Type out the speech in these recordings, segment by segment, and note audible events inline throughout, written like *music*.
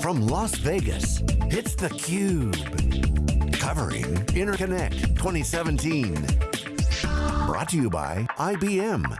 From Las Vegas, it's theCUBE. Covering Interconnect 2017. Brought to you by IBM.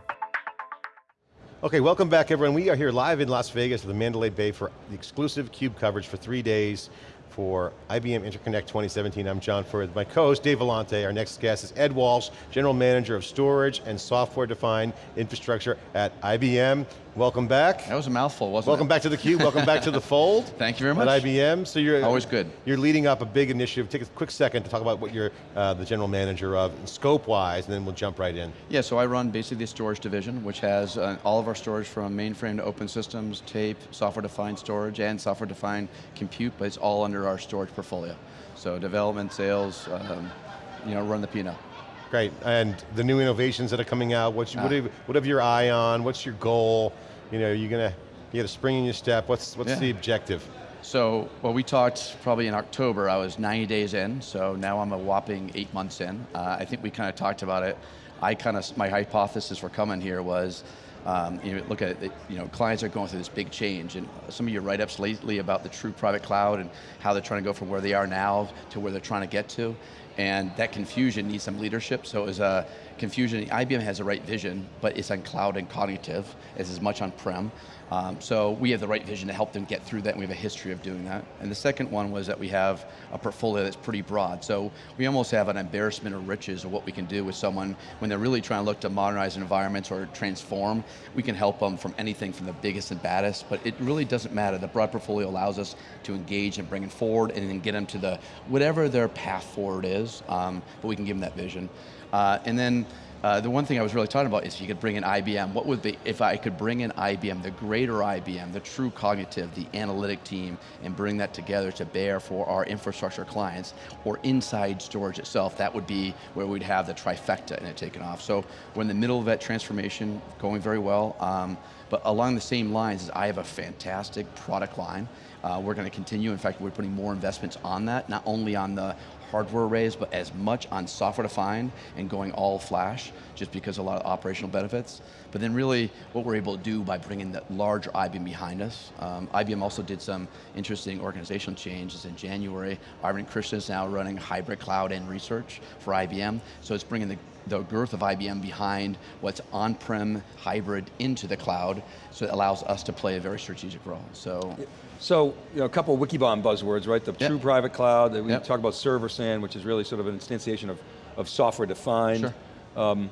Okay, welcome back everyone. We are here live in Las Vegas at the Mandalay Bay for the exclusive CUBE coverage for three days for IBM Interconnect 2017. I'm John Furrier. My co-host, Dave Vellante. Our next guest is Ed Walsh, General Manager of Storage and Software Defined Infrastructure at IBM. Welcome back. That was a mouthful, wasn't Welcome it? Welcome back to theCUBE, welcome back to the fold. *laughs* Thank you very much. At IBM, so you're- Always good. You're leading up a big initiative. Take a quick second to talk about what you're uh, the General Manager of, scope-wise, and then we'll jump right in. Yeah, so I run basically the storage division, which has uh, all of our storage from mainframe to open systems, tape, software-defined storage, and software-defined compute, but it's all under our storage portfolio. So development, sales, um, you know, run the P&L. Great, and the new innovations that are coming out, what's, what, Ah. have, what have your eye on? What's your goal? You know, you're going to, you got a spring in your step. What's, what's Yeah. the objective? So, well, we talked probably in October. I was 90 days in, so now I'm a whopping eight months in. Uh, I think we kind of talked about it. I kind of, my hypothesis for coming here was, um, you know, look at it, you know, clients are going through this big change, and some of your write-ups lately about the true private cloud and how they're trying to go from where they are now to where they're trying to get to, and that confusion needs some leadership. So was a confusion. IBM has the right vision, but it's on cloud and cognitive, it's as much on-prem. Um, so we have the right vision to help them get through that, and we have a history of doing that. And the second one was that we have a portfolio that's pretty broad. So we almost have an embarrassment of riches of what we can do with someone when they're really trying to look to modernize environments or transform. We can help them from anything from the biggest and baddest, but it really doesn't matter. The broad portfolio allows us to engage and bring it forward and then get them to the, whatever their path forward is, um, but we can give them that vision. Uh, and then uh, the one thing I was really talking about is you could bring in IBM, what would be, if I could bring in IBM, the greater IBM, the true cognitive, the analytic team, and bring that together to bear for our infrastructure clients, or inside storage itself, that would be where we'd have the trifecta and it taken off. So we're in the middle of that transformation, going very well, um, but along the same lines is I have a fantastic product line. Uh, we're going to continue, in fact, we're putting more investments on that, not only on the hardware arrays, but as much on software defined and going all flash, just because a lot of operational benefits. But then really, what we're able to do by bringing that larger IBM behind us. Um, IBM also did some interesting organizational changes in January. Arvind Krishna is now running hybrid cloud and research for IBM, so it's bringing the the girth of IBM behind what's on-prem hybrid into the cloud, so it allows us to play a very strategic role. So, So, you know, a couple of Wikibon buzzwords, right? The Yep. true private cloud, we Yep. talk about server SAN, which is really sort of an instantiation of, of software defined. Sure. Um,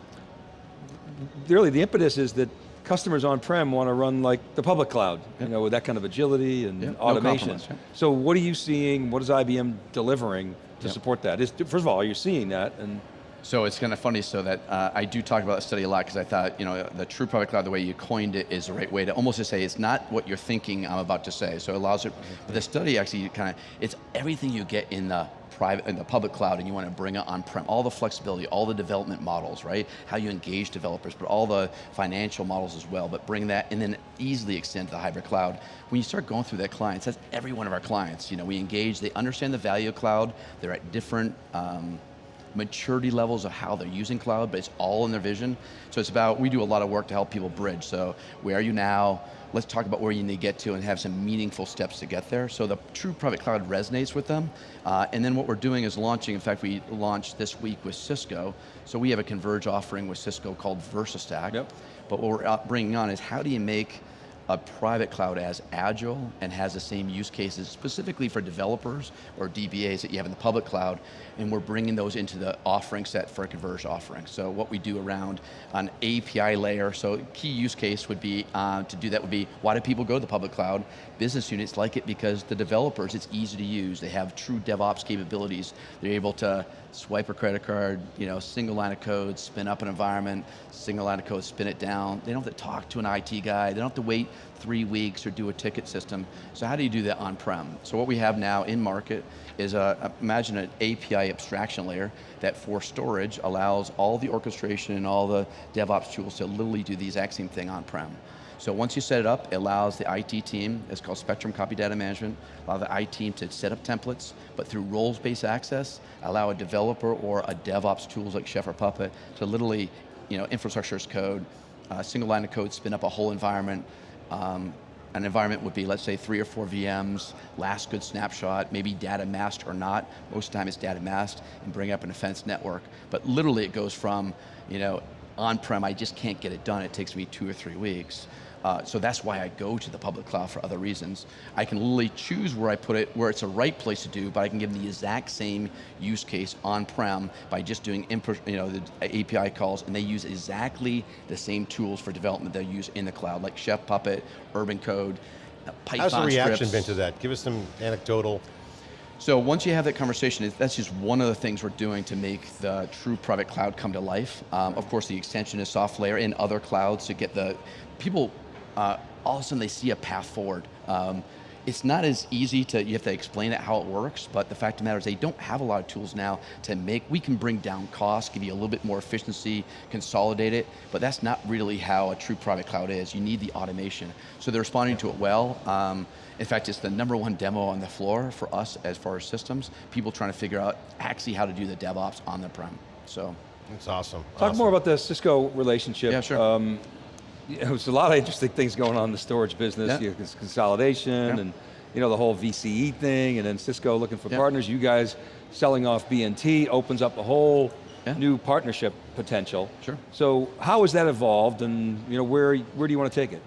really, the impetus is that customers on-prem want to run like the public cloud, you know, with that kind of agility and Yep, automation. yeah. So what are you seeing, what is IBM delivering to Yep. support that? Is, first of all, are you seeing that? And So it's kind of funny so that uh, I do talk about that study a lot because I thought, you know, the true private cloud, the way you coined it is the right way to almost to say it's not what you're thinking I'm about to say. So it allows it, but the study actually kind of, it's everything you get in the private, in the public cloud and you want to bring it on-prem, all the flexibility, all the development models, right? How you engage developers, but all the financial models as well, but bring that and then easily extend to the hybrid cloud. When you start going through that clients, that's every one of our clients, you know, we engage, they understand the value of cloud, they're at different, um, maturity levels of how they're using cloud, but it's all in their vision. So it's about, we do a lot of work to help people bridge. So where are you now? Let's talk about where you need to get to and have some meaningful steps to get there. So the true private cloud resonates with them. Uh, and then what we're doing is launching, in fact we launched this week with Cisco. So we have a converge offering with Cisco called VersaStack. Yep. But what we're bringing on is how do you make a private cloud as agile and has the same use cases specifically for developers or DBAs that you have in the public cloud, and we're bringing those into the offering set for a converged offering. So what we do around an API layer, so key use case would be, uh, to do that would be, why do people go to the public cloud? Business units like it because the developers, it's easy to use, they have true DevOps capabilities, they're able to swipe a credit card, you know, single line of code, spin up an environment, single line of code, spin it down. They don't have to talk to an IT guy. They don't have to wait three weeks or do a ticket system. So how do you do that on-prem? So what we have now in market is, a, imagine an API abstraction layer that for storage allows all the orchestration and all the DevOps tools to literally do the exact same thing on-prem. So once you set it up, it allows the IT team, it's called Spectrum Copy Data Management, allow the IT team to set up templates, but through roles-based access, allow a developer or a DevOps tools like Chef or Puppet to literally, you know, infrastructure as code, uh, single line of code, spin up a whole environment, um, an environment would be, let's say, three or four VMs, last good snapshot, maybe data masked or not. Most of the time it's data masked, and bring up an offense network. But literally it goes from, you know, on-prem, I just can't get it done, it takes me two or three weeks. Uh, so that's why I go to the public cloud for other reasons. I can literally choose where I put it, where it's the right place to do, but I can give them the exact same use case on-prem by just doing you know, the API calls, and they use exactly the same tools for development they use in the cloud, like Chef Puppet, Urban Code, Python How's the reaction scripts. been to that? Give us some anecdotal so once you have that conversation, that's just one of the things we're doing to make the true private cloud come to life. Um, of course, the extension is SoftLayer in other clouds to get the, people, uh, all of a sudden they see a path forward. Um, it's not as easy to, you have to explain it how it works, but the fact of the matter is they don't have a lot of tools now to make, we can bring down costs, give you a little bit more efficiency, consolidate it, but that's not really how a true private cloud is. You need the automation. So they're responding to it well. Um, in fact, it's the number one demo on the floor for us as far as systems, people trying to figure out actually how to do the DevOps on the prem, so. That's awesome. Talk awesome. more about the Cisco relationship. Yeah, sure. Um, there's a lot of interesting things going on in the storage business, Yeah. you know, consolidation Yeah. and you know, the whole VCE thing and then Cisco looking for Yeah. partners, you guys selling off BNT opens up a whole new partnership potential. Sure. So how has that evolved and you know, where, where do you want to take it?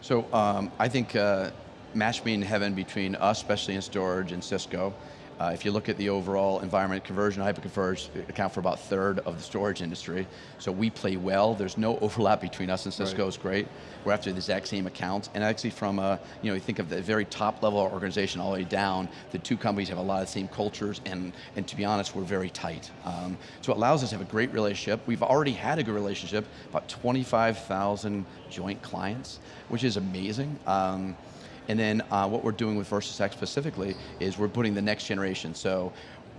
So um, I think uh, match made in heaven between us, especially in storage, and Cisco. Uh, if you look at the overall environment, conversion, hyperconverged account for about a third of the storage industry. So we play well. There's no *laughs* overlap between us and Cisco. Right. It's great. We're after the exact same accounts. And actually from, a, you know, you think of the very top level organization all the way down, the two companies have a lot of the same cultures and, and to be honest, we're very tight. Um, so it allows us to have a great relationship. We've already had a good relationship, about 25,000 joint clients, which is amazing. Um, and then uh, what we're doing with VersaStack specifically is we're putting the next generation. So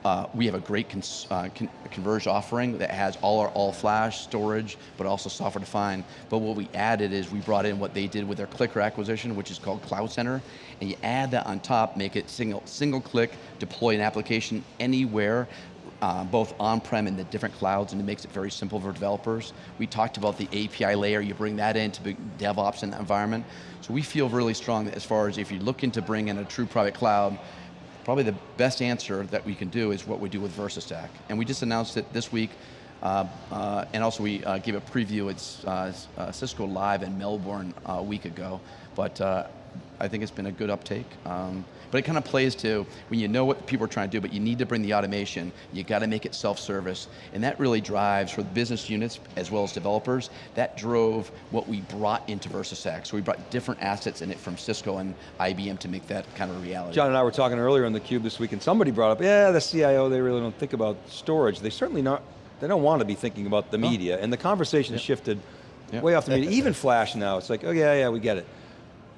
uh, we have a great uh, con converged offering that has all our all flash storage, but also software defined. But what we added is we brought in what they did with their CliQr acquisition, which is called Cloud Center, and you add that on top, make it single single click, deploy an application anywhere uh, both on-prem and the different clouds, and it makes it very simple for developers. We talked about the API layer, you bring that into DevOps in the environment. So we feel really strong that as far as if you're looking to bring in a true private cloud, probably the best answer that we can do is what we do with VersaStack. And we just announced it this week, and also we uh, gave a preview, at uh, uh, Cisco Live in Melbourne a week ago. But uh, I think it's been a good uptake. Um, but it kind of plays to when you know what people are trying to do, but you need to bring the automation, you got to make it self-service, and that really drives for the business units as well as developers, that drove what we brought into VersaStack. So we brought different assets in it from Cisco and IBM to make that kind of a reality. John and I were talking earlier on theCUBE this week and somebody brought up, yeah, the CIO, they really don't think about storage. They certainly not, they don't want to be thinking about the media, and the conversation Yep. shifted Yep. way off the media. Even Flash now, it's like, oh yeah, yeah, we get it.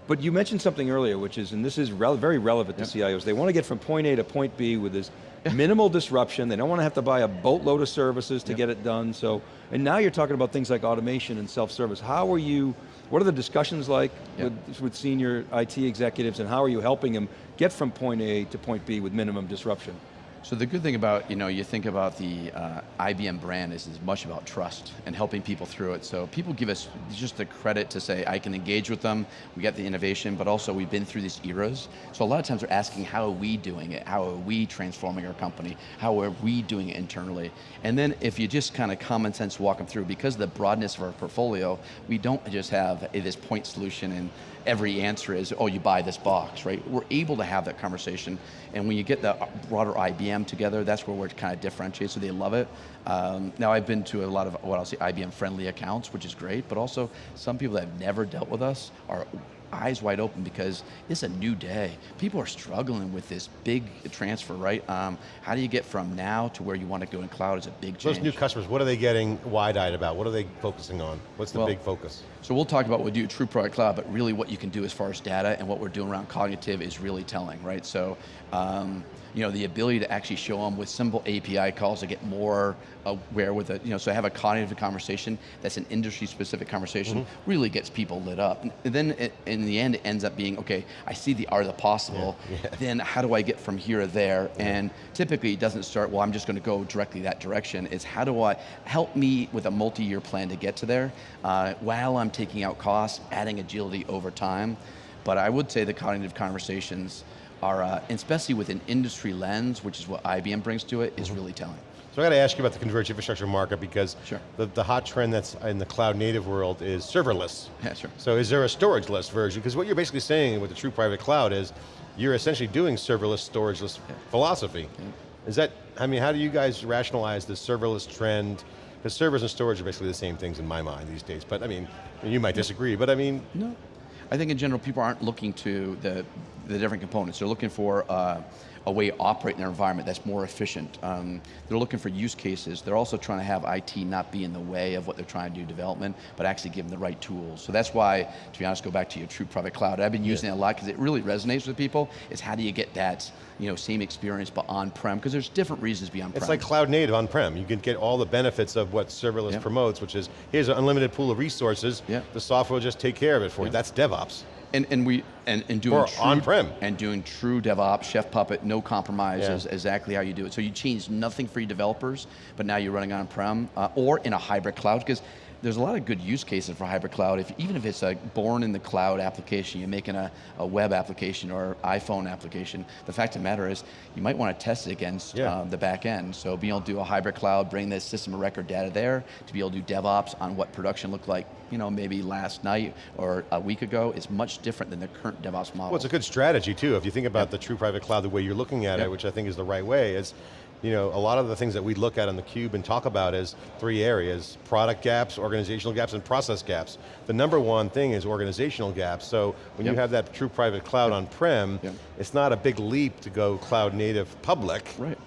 But you mentioned something earlier, which is, and this is rele very relevant to CIOs, they want to get from point A to point B with this minimal disruption, they don't want to have to buy a boatload of services to Yep. get it done, so, and now you're talking about things like automation and self-service. How are you, what are the discussions like Yep. with, with senior IT executives, and how are you helping them get from point A to point B with minimum disruption? So the good thing about, you know, you think about the uh, IBM brand is as much about trust and helping people through it. So people give us just the credit to say, I can engage with them, we get the innovation, but also we've been through these eras. So a lot of times they're asking, how are we doing it? How are we transforming our company? How are we doing it internally? And then if you just kind of common sense walk them through, because of the broadness of our portfolio, we don't just have this point solution and every answer is, oh, you buy this box, right? We're able to have that conversation, and when you get the broader IBM together, that's where we're kind of differentiate, so they love it. Um, now I've been to a lot of what I'll say IBM friendly accounts, which is great, but also some people that have never dealt with us are eyes wide open because it's a new day. People are struggling with this big transfer, right? Um, how do you get from now to where you want to go in cloud is a big change. Those new customers, what are they getting wide-eyed about? What are they focusing on? What's the Well, big focus? So we'll talk about what we do True Private Cloud, but really what you can do as far as data and what we're doing around cognitive is really telling, right? So, um, you know, the ability to actually show them with simple API calls to get more aware with it, you know, so have a cognitive conversation that's an industry specific conversation Mm-hmm. really gets people lit up. And then it, in the end it ends up being, okay, I see the art of the possible, then how do I get from here to there? And typically it doesn't start, well, I'm just going to go directly that direction. It's how do I, help me with a multi-year plan to get to there, uh, while I'm taking out costs, adding agility over time. But I would say the cognitive conversations are, uh, especially with an industry lens, which is what IBM brings to it, is Mm-hmm. really telling. So I got to ask you about the converged infrastructure market because Sure. the, the hot trend that's in the cloud native world is serverless. Yeah, sure. So is there a storage-less version? Because what you're basically saying with the true private cloud is you're essentially doing serverless, storage-less philosophy. Is that, I mean, how do you guys rationalize the serverless trend? Because servers and storage are basically the same things in my mind these days, but I mean, you might disagree, but I mean, No. I think in general, people aren't looking to the, the different components. They're looking for uh, a way to operate in their environment that's more efficient. Um, they're looking for use cases. They're also trying to have IT not be in the way of what they're trying to do development, but actually give them the right tools. So that's why, to be honest, go back to your true private cloud. I've been using it a lot because it really resonates with people, is how do you get that you know, same experience but on-prem, because there's different reasons to be on-prem. It's like cloud native on-prem. You can get all the benefits of what serverless Yep. promotes, which is, here's an unlimited pool of resources, Yep. the software will just take care of it for you. That's DevOps. And, and we and, and doing true, on-prem. and doing true DevOps, Chef Puppet, no compromise Yeah. is exactly how you do it. So you change nothing for your developers, but now you're running on-prem uh, or in a hybrid cloud because there's a lot of good use cases for hybrid cloud. If, even if it's a born in the cloud application, you're making a, a web application or iPhone application, the fact of the matter is you might want to test it against Yeah. uh, the back end. So being able to do a hybrid cloud, bring the system of record data there, to be able to do DevOps on what production looked like, you know, maybe last night or a week ago is much different than the current DevOps model. Well, it's a good strategy too. If you think about the true private cloud, the way you're looking at Yep. it, which I think is the right way, is you know, a lot of the things that we look at on the cube and talk about is three areas, product gaps, organizational gaps, and process gaps. The number one thing is organizational gaps. So when you have that true private cloud on-prem, Yep. it's not a big leap to go cloud native public. Right.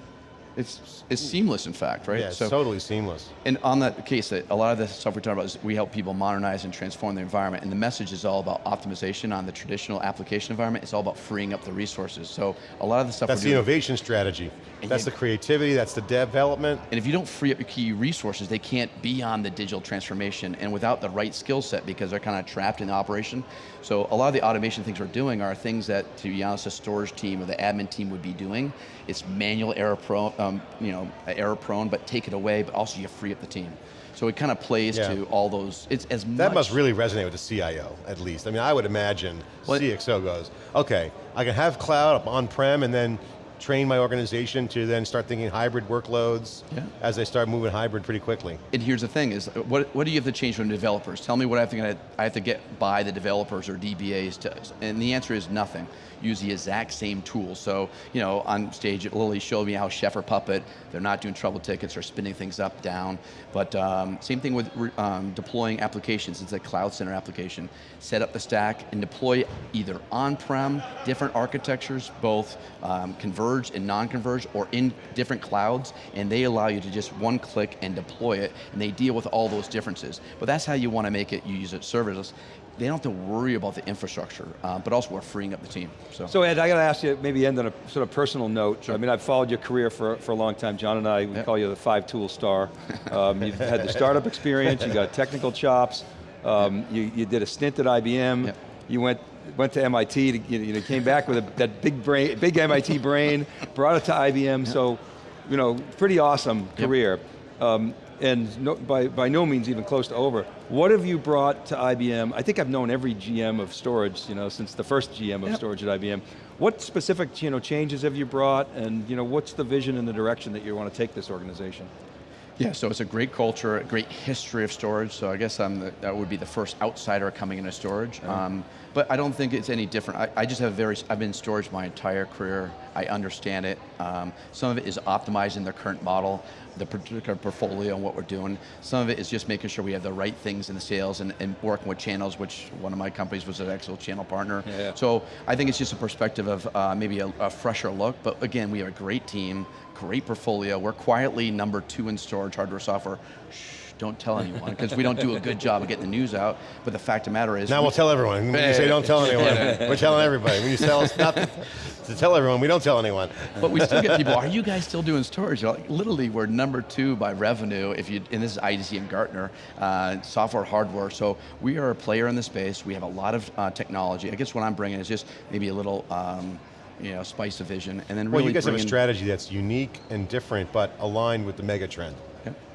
It's, it's seamless, in fact, right? Yeah, it's totally seamless. And on that case, that a lot of the stuff we're talking about is we help people modernize and transform their environment, and the message is all about optimization on the traditional application environment. It's all about freeing up the resources. So a lot of the stuff That's the doing, innovation strategy. And That's you- the creativity, that's the development. and if you don't free up your key resources, they can't be on the digital transformation and without the right skill set because they're kind of trapped in the operation. So a lot of the automation things we're doing are things that, to be honest, a storage team or the admin team would be doing. It's manual error prone, uh, um, you know, error prone, but take it away, but also you free up the team. So it kind of plays Yeah. to all those, it's as much. That must really resonate with the CIO, at least. I mean, I would imagine Well, CXO goes, okay, I can have cloud on-prem and then train my organization to then start thinking hybrid workloads Yeah. as they start moving hybrid pretty quickly. And here's the thing: is what what do you have to change from developers? Tell me what I have to I have to get by the developers or DBAs to, and the answer is nothing. Use the exact same tools. So you know, on stage, Lily showed me how Chef or Puppet they're not doing trouble tickets or spinning things up down. But um, same thing with um, deploying applications. It's a cloud center application. Set up the stack and deploy either on-prem, different architectures, both um, converged and non-converged, or in different clouds, and they allow you to just one click and deploy it, and they deal with all those differences. But that's how you want to make it, you use it serverless. They don't have to worry about the infrastructure, uh, but also we're freeing up the team. So, So Ed, I got to ask you, maybe end on a sort of personal note. I mean, I've followed your career for, for a long time. John and I, we Yeah. call you the five tool star. Um, you've had the startup experience, you got technical chops, um, you, you did a stint at IBM, Yeah. you went went to MIT, to, you, know, came back with a, that big brain, big MIT brain, brought it to IBM, so, you know, pretty awesome Yep. career. Um, and no, by, by no means even close to over. What have you brought to IBM? I think I've known every GM of storage, you know, since the first GM of Yep. storage at IBM. What specific, you know, changes have you brought, and you know, what's the vision and the direction that you want to take this organization? Yeah, so it's a great culture, a great history of storage. So I guess I'm the, that would be the first outsider coming into storage. Um, but I don't think it's any different. I, I just have very, I've been in storage my entire career. I understand it. Um, some of it is optimizing the current model, the particular portfolio and what we're doing. Some of it is just making sure we have the right things in the sales and, and working with channels, which one of my companies was an excellent channel partner. Yeah. So I think it's just a perspective of uh, maybe a, a fresher look, but again, we have a great team, great portfolio. We're quietly number two in storage, hardware, software. Shh, don't tell anyone, because we don't do a good job of getting the news out. But the fact of the matter is, Now we- we'll tell everyone. When you say don't tell anyone, *laughs* we're telling everybody. When you tell us not to, to tell everyone, we don't tell anyone. but we still get people, are you guys still doing storage? Like, literally, we're number two by revenue, if you, and this is IDC and Gartner, uh, software, hardware, so we are a player in the space, we have a lot of uh, technology. I guess what I'm bringing is just maybe a little, um, you know, spice of vision, and then Well, you guys have a strategy that's unique and different, but aligned with the mega trend.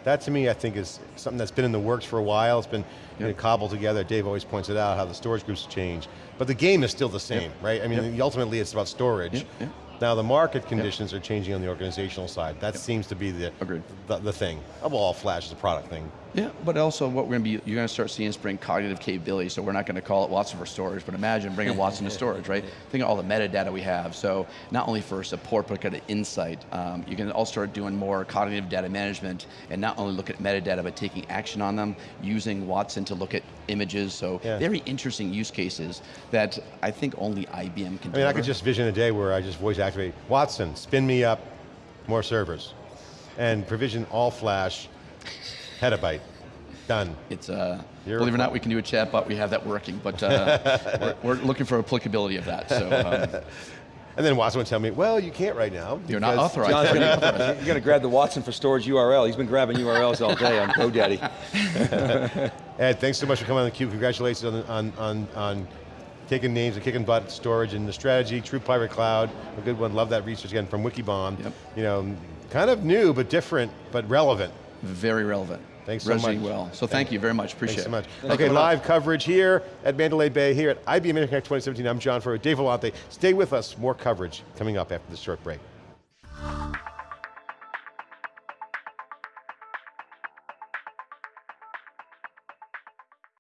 That to me, I think is something that's been in the works for a while. It's been you know, cobbled together. Dave always points it out, how the storage groups change. But the game is still the same, right? I mean, ultimately it's about storage. Now the market conditions are changing on the organizational side. That seems to be the, the, the thing. Well, all flash is a product thing. Yeah, but also what we're going to be, you're going to start seeing is bring cognitive capability. So we're not going to call it Watson for storage, but imagine bringing Watson to *laughs* storage, right? Think of all the metadata we have. So not only for support, but kind of insight. Um, you can also start doing more cognitive data management and not only look at metadata, but taking action on them, using Watson to look at images. So Yeah. very interesting use cases that I think only IBM can I mean, I could just vision a day where I just voice activate, Watson, spin me up more servers. And provision all flash, petabyte, done. It's uh, You're believe it or not, we can do a chat bot. We have that working, but uh, *laughs* we're, we're looking for applicability of that. So um, *laughs* And then Watson would tell me, well, you can't right now. you're not authorized. John's gonna, you're *laughs* gonna grab the Watson for storage URL. He's been grabbing URLs all day on GoDaddy. Ed, thanks so much for coming on theCUBE. Congratulations on, on, on, on taking names and kicking butt storage and the strategy, True Private Cloud, a good one. Love that research again from Wikibon. Yep. You know, kind of new, but different, but relevant. Very relevant. Thanks so much. well. So thank you very much. Appreciate Thanks so it. much. Okay, live coverage here at Mandalay Bay, here at IBM Interconnect 2017. I'm John Furrier, Dave Vellante. Stay with us, more coverage coming up after this short break.